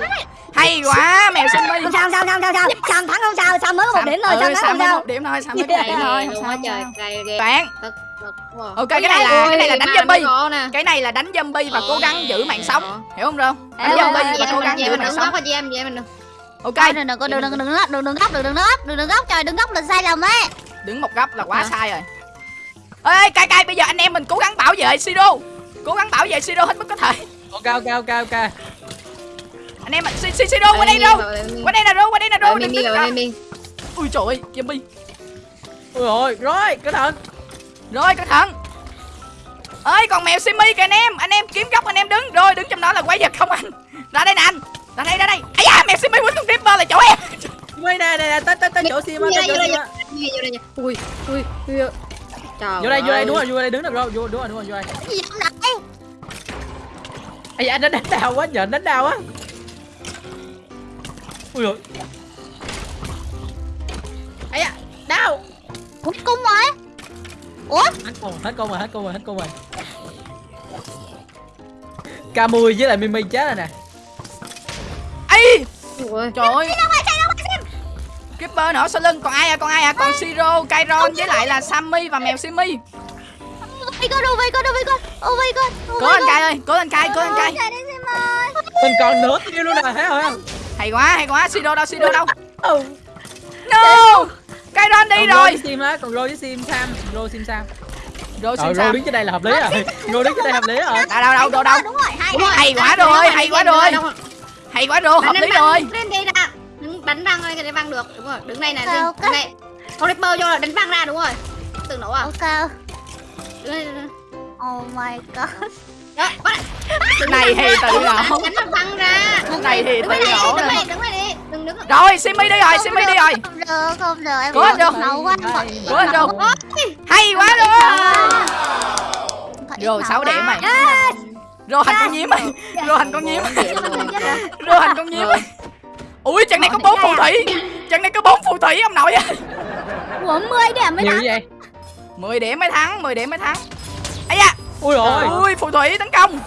Hay quá mèo simi. Không sao sao sao không sao? Sam thắng không sao? Sam mới có một điểm thôi ừ, Sam thắng không mới sao? một điểm thôi Sam mới có một điểm thôi không sao trời sao. bạn. Ok cái này là cái này là đánh zombie. cái này là đánh zombie và cố gắng giữ mạng sống. Hiểu không rô đánh zombie và cố gắng giữ mình mạng đừng sống. góc chị em vậy mình đừng ok. Đừng đừng đừng đừng đừng đừng góc đừng đừng góc đừng đừng góc đừng đừng góc trời đừng góc là sai lầm ấy. đứng một góc là quá sai rồi. Ê cay cay bây giờ anh em mình cố gắng bảo vệ siro cố gắng bảo vệ siro hết mức có thể. Ok ok ok ok. Anh em mình Si- Si- siro qua đây đâu? qua đây nè rô qua đây nè rô đừng đứng Mimi ui trời ơi zombie. Ui rồi rồi cái thằng rồi cẩn thận ơi còn mèo simi kìa anh em. Anh em kiếm góc anh em đứng. Rồi đứng trong đó là quái vật không anh. Ra đây nè anh. Ra đây ra đây. Ấy da mèo simi quýnh con creeper là chỗ em. Ui nè nè nè tới tới tới chỗ sim á tới chỗ sim á Mimi vô đây nha. Ui ui ui. Trời vô đây vô đây đúng rồi vô đây đứng được rồi vô đúng rồi đúng rồi vô đây. Cái gì không nãy? ai da anh đánh đau quá anh đánh đau quá. Ui rồi ai da đau. Ủa cung rồi. Ủa? hết cung hết cung rồi hết cung rồi hết cung rồi. Camui với lại Mimi chết rồi nè. Ấy trời ơi. Creeper nữa sau lưng còn ai à còn ai à? Còn siro kairon với lại là sammy và mèo simi Oh my god, oh my god, oh my god. Oh my god. Oh cố god. cay ơi cố lên cay cố đất ơi. mình còn nửa tiêu luôn nè thấy không? Hay quá hay quá siro đâu siro đâu? Ừ. no kairon đi còn rồi sim á còn rô với sim sam rô sim sam rồi rồi rô sao đứng trên đây là hợp lý rồi rô đứng trên đây hợp lý rồi đâu đâu đâu đâu đâu Đúng rồi, rồi, hay quá rồi, hay quá rồi. hay quá rồi hợp lý rồi lên đây đứng đánh văng đây cái văng được đúng rồi đứng đây này đứng đây con Ripper vô là đánh văng ra đúng rồi tự nổ à Ok. Oh my god. đó bắt này thì tự nổ này thì tự nổ rồi simi đi rồi simi đi rồi. Không được, không được. Em Cố lên, Rô. nấu quá. hay quá sợ rồi 6 điểm mày. Rồi hành con nhím mày. Rồi hành con nhím rồi hành con nhím ui trận này có bốn phù thủy. Trận này có bốn phù thủy ông nội ơi. Ủa 10 điểm mới nhiều thắng. 10 điểm mới thắng 10 điểm mới thắng. Ấy da. Ui rồi ui phù thủy tấn công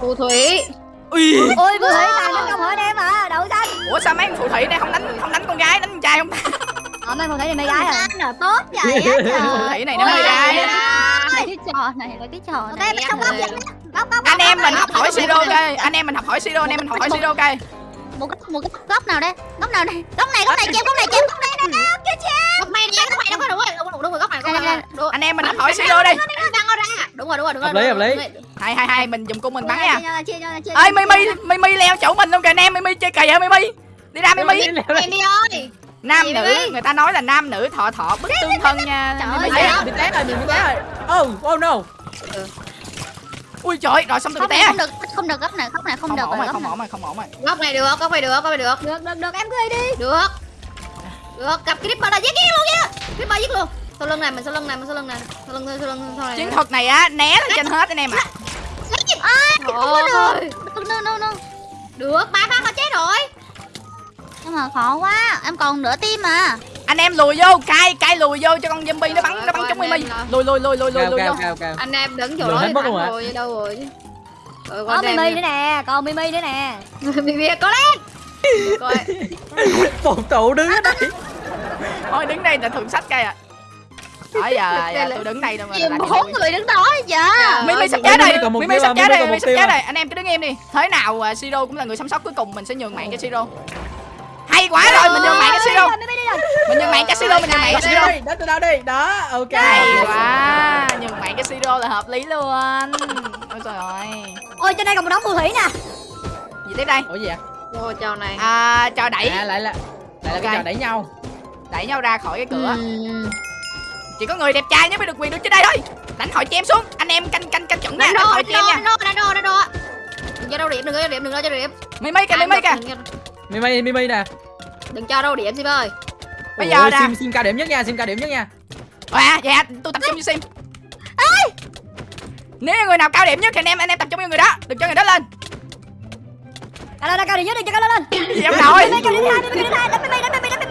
phù thủy. Ui. Ôi vừa thấy tài nó không hỏi em à Đậu xanh. Ủa sao mấy con phù thủy này không đánh không đánh con gái đánh con trai không? Ờ mấy con thấy thì mấy gái Ăn là tốt vậy á trời. phù thủy này nó hơi gái. Cái trò này là cái trò này trong góc vậy. Góc góc. anh góc, em mình học hỏi siro coi anh em mình học hỏi siro anh em mình học hỏi siro coi một góc một góc góc nào đây? Góc nào đây? Góc này góc này chém góc này chém góc này nè nè kia chém. Góc này đi góc này đúng rồi đúng rồi đúng rồi góc này góc này anh em mình hỏi siro đi. đánh văng nó ra đúng rồi đúng rồi đúng rồi Hợp lý, hợp lý. hai hai hai mình dùng cung mình bắn nha. Ơi mimi chia nhau. mimi leo chỗ mình luôn kìa. Anh em mimi chơi kỳ hả mimi. Đi ra mimi. Em đi ơi. Nam Gì nữ người ta nói là nam nữ thọ thọ bức tương thân nha. Trời ơi, bị té rồi bị té rồi oh oh no ui trời rồi xong tôi bị này té không được không được góc này góc này không không được ổn rồi không ổn rồi không ổn rồi góc này được góc này được góc này được. Được được được em cười đi. Được. Được gặp creeper là giết giết luôn nha. Creeper giết luôn. Sau lưng này mình sau lưng này mình sau lưng này. Sau lưng sau lưng sau này. Chiến thuật này á né lên trên hết anh em ạ. Ôi, Được, no, no, no. được ba phát họ chết rồi. Nhưng mà khó quá, em còn nửa tim mà. Anh em lùi vô cai cai lùi vô cho con zombie nó bắn nó bắn trúng anh mimi lùi lùi lùi lùi lùi lùi vô. anh em đứng thắng luôn hả? rồi đâu rồi. Có Mimi đây nữa nè, còn Mimi nữa nè. Mimi có lên. Coi. Phục tụ đứng ở đây. Thôi đứng đây là thượng sách cây à đó giờ, giờ tôi đứng đây đâu mà làm bốn người đứng đó vậy? Mimi sắp chết rồi. còn một Mimi sắp chết còn Mimi một sắp chết rồi. Anh em cứ đứng im đi. Thế nào à, Siro cũng là người sống sót cuối cùng mình sẽ nhường mạng cho Siro hay quá rồi mình nhường mạng cho Siro mình nhường mạng cho Siro mình nhường mạng cho Đây, Siro đó từ đâu đi đó ok. Hay quá nhường mạng cho Siro là hợp lý luôn. Ôi trời ơi. Ôi trên đây còn một đống phù thủy nè. gì tiếp đây? Ủa gì vậy? Ôi trò này. À, trò đẩy. À lại là lại là cái trò đẩy nhau. Đẩy nhau ra khỏi cái cửa. Ừm. chỉ có người đẹp trai mới được quyền đứng trên đây thôi. Đánh hội chém xuống. Anh em canh canh canh chuẩn nha đánh đánh đô hội đánh chém đô nha. đánh đô đánh đô đánh đô đừng cho đâu điểm đừng cho điểm đừng cho điểm. Mimi kìa mimi kìa đừng, mimi mimi nè. Đừng cho đâu điểm sim ơi. Bây Ủa, giờ nè. sim sim cao điểm nhất nha sim cao điểm nhất nha. À dạ tôi tập trung vô sim. Nếu như người nào cao điểm nhất thì anh em anh em tập trung vô người đó. Đừng cho người đó lên. Cao lên, cao điểm nhất đi, cho cao lên lên. gì ông nội Mimi cao điểm hai, điểm hai, đánh Mimi, đánh đánh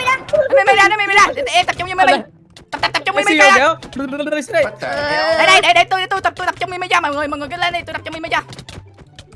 Mimi ra. mimi ra ra em tập trung vô mimi. Tập tập tập trung mimi siêu ra đây đây đây để để tôi tôi tập tôi tập trung mimi cho. Mọi người mọi người cứ lên đi tôi tập trung mimi cho.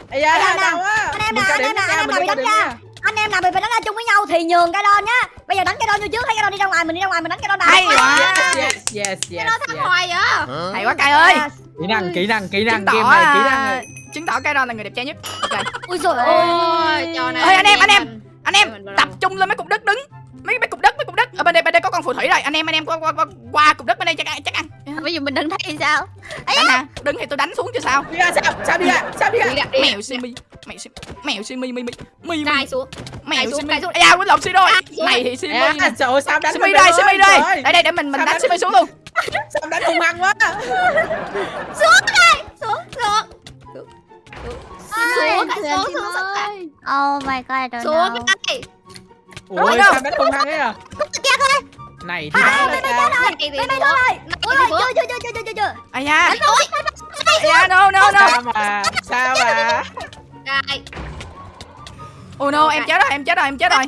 Ây da, Anh em đau nào, quá. anh em Mình nào, cao anh em nào, nhất anh em mình bị đánh ra. Anh em nào bị đánh ra chung với nhau thì nhường cái đòn nhá. Bây giờ đánh cái đòn vô trước, hay cái đòn đi ra ngoài, mình đi ra ngoài mình đánh cái đòn nào. hay quá yes yes yes nó thắng yes hoài vậy hay quá cay ơi Yes. kỹ năng kỹ năng kỹ năng game này kỹ năng à, chứng tỏ cái đó là người đẹp trai nhất ok Ui giời ơi. ôi trò này Ơi, anh em, anh em. Anh em tập trung lên mấy cục đất đứng. Mấy mấy cục đất mấy cục đất. Ở bên đây bên đây có con phù thủy rồi. Anh em anh em qua qua qua, qua cục đất bên đây chắc ăn chắc ăn. Bây giờ mình đứng thấy sao? đánh hả đứng thì tôi đánh xuống chứ sao? Đi ra sao sao đi ra sao đi ra? Đi gặp đi mèo simi mèo simi mèo simi mi mi mi cài xuống. Mèo simi. cài xuống. à quên lộn simi rồi này thì simi. À, trời ơi, sao đánh simi đây simi đây. Đây đây để mình mình Sao đánh simi xuống luôn. Sao đánh hung hăng quá? Xuống đây. Xuống xuống Xuống, xuống xuống xuống xuống Oh my god, I don't know. cái ui đâu? sao đánh hung hăng ấy à này thì À, lên chết cao. rồi. Mimi thì thôi rồi. Rồi, chưa chưa chưa chưa chưa chưa. ai da ai da no no no sao mà sao mà cài oh no em chết rồi em chết rồi em chết rồi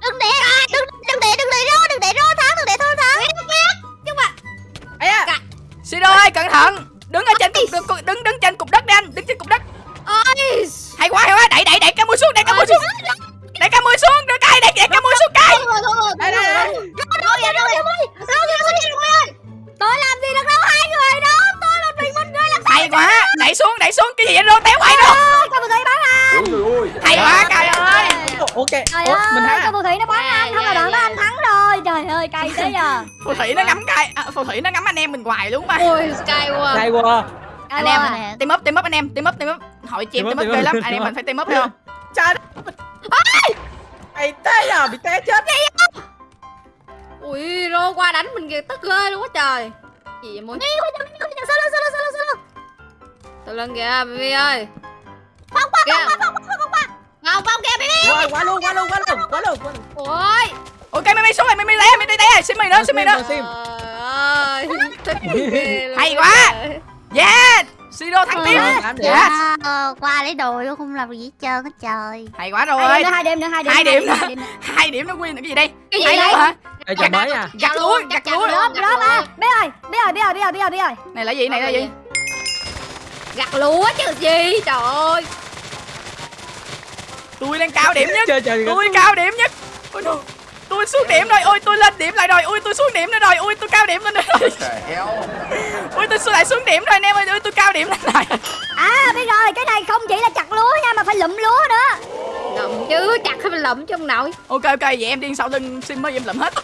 Đừng để, đừng đừng để đừng để rô, đừng để rô thắng, đừng để thô thắng. ấy à siro ơi cẩn thận đứng ở trên cục, đứng đứng trên cục đất đi anh đứng trên cục đất. Ôi hay quá hay quá. Đẩy đẩy đẩy cá mui xuống đẩy cá mui xuống. Đẩy cá mui xuống đẩy cay đẩy đẩy cá mui xuống cay thôi thôi thôi đây đây đây Tôi làm gì được đâu hai người đó. Hay quá đẩy xuống đẩy xuống cái gì vậy rô téo đâu sao? Con phù thủy bắn anh. hay quá cay ơi ok Trời Ủa, mình ơi, thắng con à phù thủy nó bắn anh, không là đoạn đó anh thắng rồi. Trời ơi, cay thế giờ. phù thủy nó ngắm cay à, phù thủy nó ngắm anh em mình hoài luôn mà ôi sky quá qua Cay anh em quá. team up team up anh em team up team up hội chim Team team up, ghê lắm anh em mình phải team up không trời mày té à bị té chết ui rô qua đánh mình kìa tức ghê luôn á trời gì vậy muốn lên, sao lên, sao lên, sao lên. Từ lưng kìa Mimi ơi Phong qua, Kìa. phong qua, phong qua, phong qua. ngọc phong kìa Mimi rồi quá luôn quá luôn quá luôn quá luôn quá luôn ôi ok mimi xuống rồi mimi té mimi té xin mày nữa xin mày nữa Sim. Ơi ghê luôn Hay quá. yeah siro thắng tiếp Ờ, gì? yes qua lấy đồ luôn không làm gì hết trơn hết trời. hay quá rồi Hai điểm nữa, hai điểm nữa, hai điểm. Hai điểm nữa. hai điểm nó win là cái gì đây cái gì đây hả đây trò mới à gặt lúa gặt lúa mà. Biết rồi, biết rồi, biết rồi, biết rồi, biết rồi, biết rồi. này là gì này là gì gặt lúa chứ gì trời ơi. Tôi đang cao điểm nhất. Chơi chơi tôi cao điểm nhất. Ôi no. tôi xuống điểm rồi. Ôi tôi lên điểm lại rồi. Ôi tôi xuống điểm nữa rồi. Ôi tôi cao điểm lên rồi. Ôi tôi xuống lại xuống điểm rồi anh em ơi. Ôi tôi cao điểm lên lại. À, biết rồi, cái này không chỉ là chặt lúa nha, mà phải lụm lúa nữa. lụm chứ. Chặt hay lụm chứ ông nội ok ok. Vậy em đi sau lưng sim mới em lụm hết.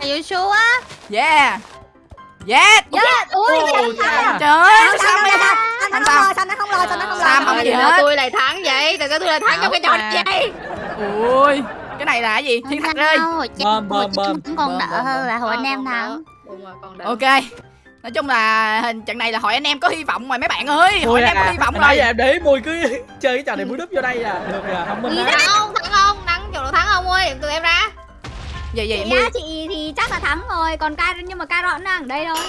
Are you sure? yeah yeah Yeah, ui, thắng rồi. trời. ơi Sao, sao sao, mày sao, sao, sao, sao nó không lo, sao nó không lo. Sam không gì sao hết. tôi lại thắng vậy. Tại sao tôi lại thắng trong cái trò này. Ui cái này là cái gì thiên thạch ơi. Bơm, bơm, bơm. còn đỡ hơn là hồi anh Ờ, em còn thắng. rồi, ok. Nói chung là hình trận này là hội anh em có hy vọng rồi mấy bạn ơi. Hội Mùi anh em có à hy vọng rồi. giờ em để mùi cứ chơi cái trò này mùi đúp vô đây à được à không minh Gì á thắng không? Thắng không? Thắng chỗ nào thắng không ơi. Tụi em ra gì gì Chị mười á, chị thì chắc là thắng rồi còn ca nhưng mà ca vẫn đang ở đây thôi.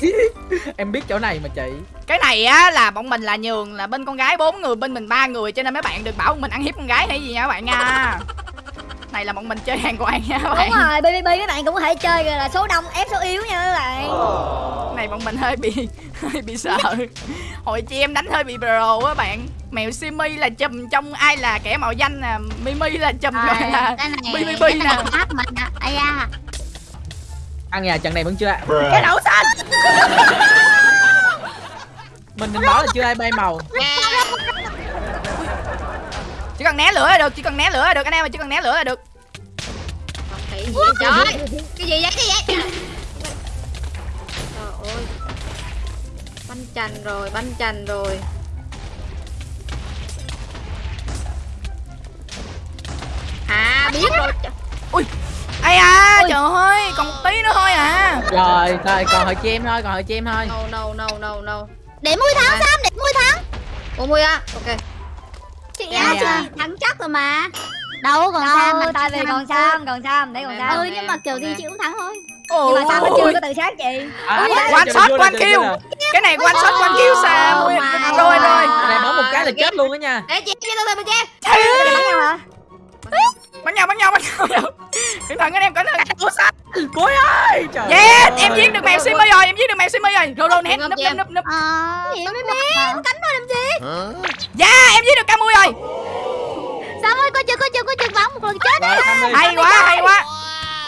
Em biết chỗ này mà chị. Cái này á là bọn mình là nhường là bên con gái bốn người bên mình ba người cho nên mấy bạn đừng bảo mình ăn hiếp con gái hay gì nha các bạn nha. Này là bọn mình chơi hàng quan nha các bạn. đúng rồi bbb mấy bạn cũng có thể chơi rồi là số đông ép số yếu nha các bạn này bọn mình hơi bị hơi bị sợ. Hồi chị em đánh hơi bị pro á bạn. Mèo simi là chùm trong ai là kẻ mạo danh nè mimi là chùm Rồi, gọi là cái này BBB cái nè. ăn nhà trận này vẫn chưa ai cái đậu xanh. Mình định nói là chưa ai bay màu. Chỉ cần né lửa là được chỉ cần né lửa là được anh em ơi chỉ cần né lửa là được. Không thấy gì cái gì vậy? Cái gì vậy Banh chành rồi, banh chành rồi. À biết rồi. Trời, ai à trời ơi còn một tí nữa thôi à. Rồi thôi còn hồi chim thôi còn hồi chim thôi. No no no no no. Để mui thắng sam để mui thắng Ủa Mui á, ok. Chị Dạ, á dạ. chị thắng chắc rồi mà đâu còn sam đâu tại vì còn sam còn sam để còn sam ừ nhưng mà kiểu gì chị cũng thắng thôi Ôi, nhưng mà sam nó chưa có tự sát chị à, One shot, one kill. cái này one shot one kill sao Oh my rồi rồi Cái này bấm một cái là chết luôn á nha Ê chị, chị từ bên chị bắn nhau hả bắn nhau bắn nhau cẩn thận anh em cẩn thận đậu xanh cuối ơi trời yes em giết được mèo simi rồi em giết được mèo simi rồi rồi rồi núp em? núp núp ờ gì tốt mới biết mà. cánh thôi làm gì dạ em giết được ca mui rồi sam ơi coi chừng coi chừng coi chừng bắn một lần chết đi hay quá hay quá.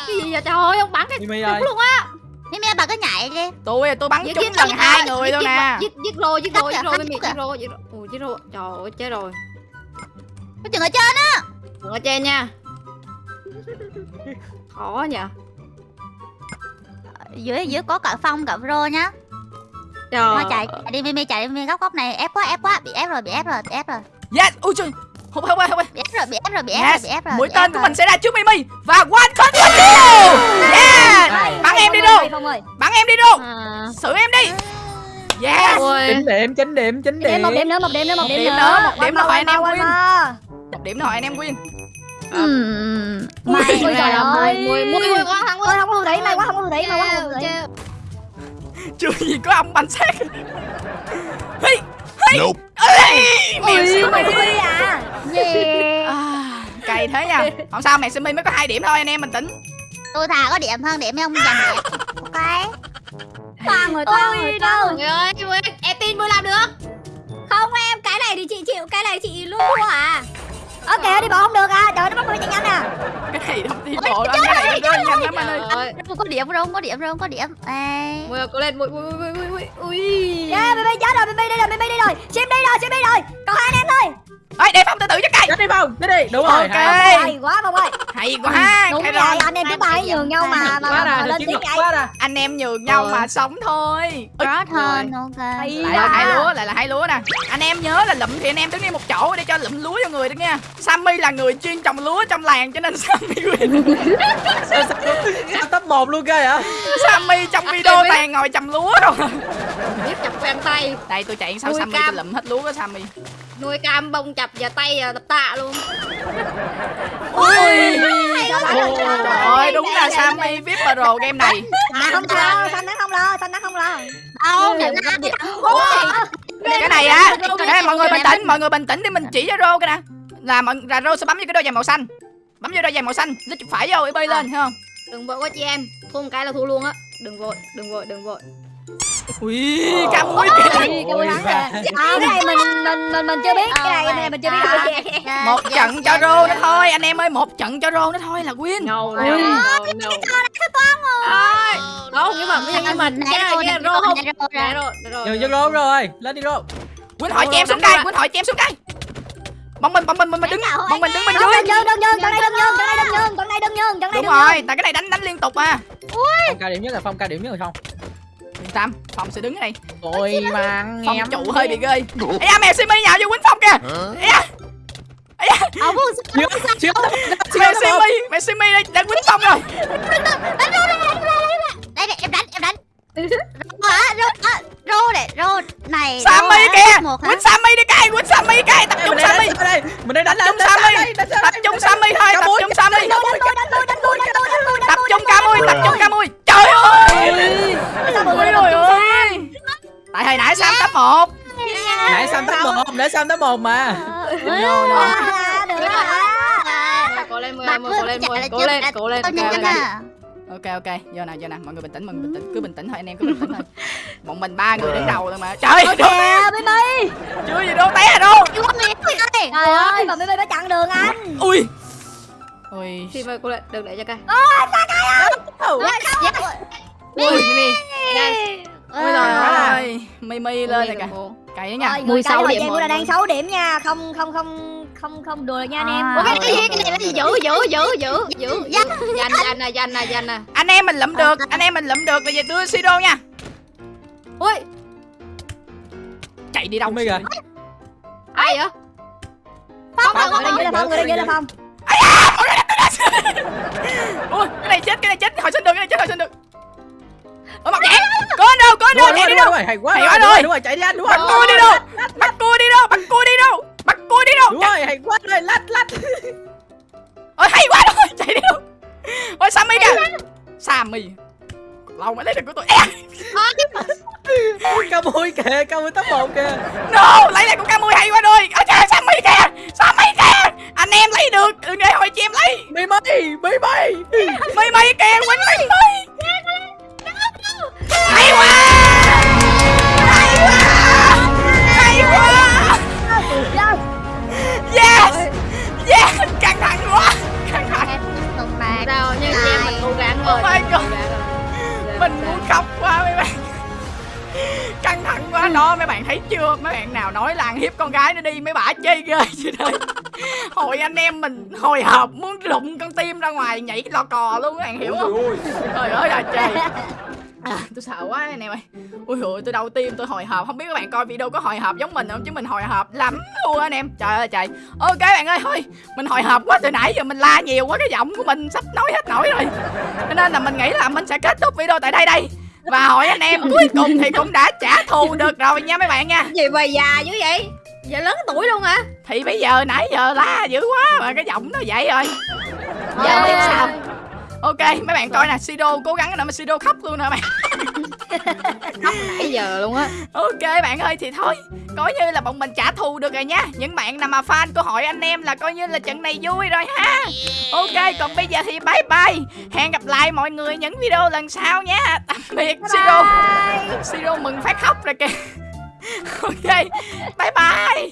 Cái gì vậy trời ơi, ông bắn cái ơi. luôn á. Mimi bà cứ nhảy đi. Tôi tôi bắn Giết- trúng lần hai người luôn nè Giết, giết rồi, giết rồi, giết rồi, Giết Mimi, giết rồi, giết rồi Ủa, giết rồi, trời ơi, chết rồi. Coi chừng ở trên á. Đừng ở trên nha. Khó nhỉ. Dưới dưới có cả phong cả pro nhá. Trời thôi chạy chạy đi Mimi chạy đi Mimi góc góc này ép quá ép quá. Bị ép rồi bị ép rồi bị ép rồi. Yes ui trời không không không bị ép rồi bị ép rồi bị ép yes rồi bị ép rồi mũi tên của rồi. mình sẽ ra trước mimi và one shot kill yeah bắn em đi đâu bắn em đi đâu à. xử em đi yes chín điểm chín điểm chín Điểm điểm một điểm nữa, một điểm nữa, một điểm điểm nữa. nữa, một điểm nữa hỏi anh em win. một điểm thôi anh em win Ừm, Mày, ôi trời ơi. Mùi, mùi, quá Ôi quá không có thủy, may quá không có thủy, may quá không có thủy. chưa gì có ông bánh xác hey Ê, mèo Ui, simi mày đi à. yeah. à, cay thế nha. Không sao mèo simi mới có hai điểm thôi anh em bình tĩnh. Tôi thà có điểm hơn điểm không giành điểm. Ok. Toàn rồi, toàn rồi, toàn rồi. Em tin mùi làm được Không em, cái này thì chị chịu, cái này chị luôn thua à. Ok, đi bộ không được à, trời nó bắt tôi chạy nhanh à. cái này không đi bộ đâu cái này nó nhanh lắm anh ơi không có điểm không có điểm không có điểm Ê. Mùi ơi, cố lên, mùi, mùi, mùi, mùi, mùi, ui Yeah, BB chết rồi, BB đi rồi, BB đi rồi. Sim đi rồi, Sim đi rồi. Còn hai anh em thôi. Ơi để phong từ từ cho chết đi phong. Chết đi. Đúng rồi. Ok. hay. Quá Phong ơi. hay quá. Đúng rồi, anh em cứ bay nhường nhau mà mà, quá mà, lên tiếng vậy. anh. em nhường nhau Rồi. mà sống thôi. Ôi, Rõ hơn ok. Hay lại là hai lúa lại là hai lúa nè. Anh em nhớ là lụm thì anh em đứng yên một chỗ để cho lụm lúa cho người đó nha sammy là người chuyên trồng lúa trong làng cho nên sammy sao top một luôn cơ vậy? Sammy trong video toàn ngồi trồng lúa đâu Biết chặt quen tay. Đây tôi chạy sau sammy tôi lụm hết lúa của sammy. Nuôi cam bông chập và tay à, tập tạ luôn. Ui Trời ơi đúng là sammy vip pro game này. À, không lo, xanh nó không lo, xanh nó không lo. đâu cái này á cái mọi người bình tĩnh mọi người bình tĩnh để mình chỉ cho rô cái nè là mọi là rô sẽ bấm vô cái đôi giày màu xanh. Bấm vô đôi giày màu xanh lít chuột phải vô bay lên thấy không? Đừng vội quá chị em Thua một cái là thua luôn á. Đừng vội, đừng vội, đừng vội ui cam mũi kìa. À, cái này mình mình mình mình chưa biết, cái này cái này mình chưa biết. à. một trận cho rô nữa thôi anh em ơi một trận cho rô nữa thôi là win No, no, no, Không, nhưng mà nhưng mà cái này cái này rô không Dạ rồi, dạ rồi cho rô rồi lên đi rô quýnh hỏi chị em xuống đây quýnh hỏi chị em xuống đây bọn mình bọn mình bọn mình đứng bọn mình đứng bên Đừng dưới nhường, đừng nhường, trận này đừng nhường, trận này đừng nhường, trận này đừng nhường, trận này đúng đừng rồi tại cái này đánh đánh liên tục à phong cao điểm nhất là phong cao điểm nhất rồi không yên tâm phòng sẽ đứng ở đây tôi mang phòng em trụ hơi bị ghê ây da mèo simi nhào vô quýnh phòng kìa ây da ây da Ờ, mèo simi mèo simi đây đang quýnh phòng rồi. Đây này, em đánh, em đánh rô này rô này sammy kìa quýnh sammy đi cay quýnh sammy cay tập trung sammy mình đây đánh chung sammy tập trung sammy thôi tập trung sammy tập trung camui tập trung camui trời ơi! trời ơi tại hồi nãy sam tấp một. Nãy sam tấp một nãy sam tấp một mà. Cố lên mười mười cố lên mười. cố lên cố lên cố lên ok ok. Vô nè vô nè. Mọi người bình tĩnh mọi người bình tĩnh. Cứ bình tĩnh thôi anh em cứ bình tĩnh thôi. Bọn mình ba người đứng đầu thôi mà. Trời ơi. Kìa, Bi Bi. chưa gì đâu té rồi đâu. Ơi Trời ơi, mà Bi Bi đã chặn đường anh. ui. Ui. Thì mời cố lên đừng để cho cây Ừ. ui mimi. Đây Ôi Ôi giời giời ơi. ơi mi mi lên rồi kìa. Cày nha. Rồi, 16 cày điểm mọi là đang. 6 điểm nha. Không không không không không đùa nha anh em. Ủa, cái cái này này cái này giữ giữ giữ giữ giữ giữ danh danh nè danh nè danh nè anh em mình lụm được anh em mình lụm được là về đưa siro nha. Ui. Chạy đi đâu biết kìa. ai vậy? Phong, Phong, Phong, Phong, Phong, Phong, người đây, người là Phong. ui cái này chết cái này chết. Hồi sinh được cái này chết hồi sinh được. Ở mặt vậy có anh đâu có anh đâu rồi, chạy đi đâu. rồi, hay quá. Hay rồi, quá rồi. rồi, rồi, chạy đi anh, đúng rồi. bắt cua đi đâu. Bắt cua đi đâu bắt cua đi đâu bắt cua đi đâu? Đúng rồi, hay quá rồi, lách, lách. ôi hay quá rồi chạy đi đâu? Ôi sammy kìa. Sammy. Lâu mới lấy được của tôi Cao mui kìa, cao mui top một kìa. no lấy lại của camui hay quá rồi. Ở trời sammy kìa. Sammy kìa. Anh em lấy được. Đừng để hồi chị em lấy. Bi bi, bi bi. mây mây kìa quánh mây mây hay quá yes căng thẳng quá căng thẳng. Sao? Nhưng chị em mình cố gắng rồi. Oh rồi. mình muốn khóc quá mấy bạn. Căng thẳng quá đó mấy bạn thấy chưa? Mấy bạn nào nói là ăn hiếp con gái nó đi mấy bả chơi ghê vậy đây hồi anh em mình hồi hộp muốn rụng con tim ra ngoài nhảy lò cò luôn các bạn hiểu không? Trời ơi là trời À, tôi sợ quá. Anh em ơi ui ôi tôi đau tim tôi hồi hộp. Không biết các bạn coi video có hồi hộp giống mình không? Chứ mình hồi hộp lắm luôn anh em. Trời ơi trời. Ok bạn ơi thôi. Mình hồi hộp quá từ nãy giờ mình la nhiều quá cái giọng của mình sắp nói hết nổi rồi. Cho nên là mình nghĩ là mình sẽ kết thúc video tại đây đây. Và hỏi anh em cuối cùng thì cũng đã trả thù được rồi nha mấy bạn nha. Gì mà già dữ vậy? Già lớn tuổi luôn hả? Thì bây giờ nãy giờ la dữ quá mà cái giọng nó vậy rồi. Giờ biết sao ok mấy bạn coi nè Sido cố gắng nè mà Sido khóc luôn nè bạn? Nãy giờ luôn á. Ok bạn ơi thì thôi Coi như là bọn mình trả thù được rồi nha. Những bạn nào mà fan của hội anh em là coi như là trận này vui rồi ha. Ok còn bây giờ thì bye bye. Hẹn gặp lại mọi người những video lần sau nha. Tạm biệt Siro Siro mừng phát khóc rồi kìa. Ok bye bye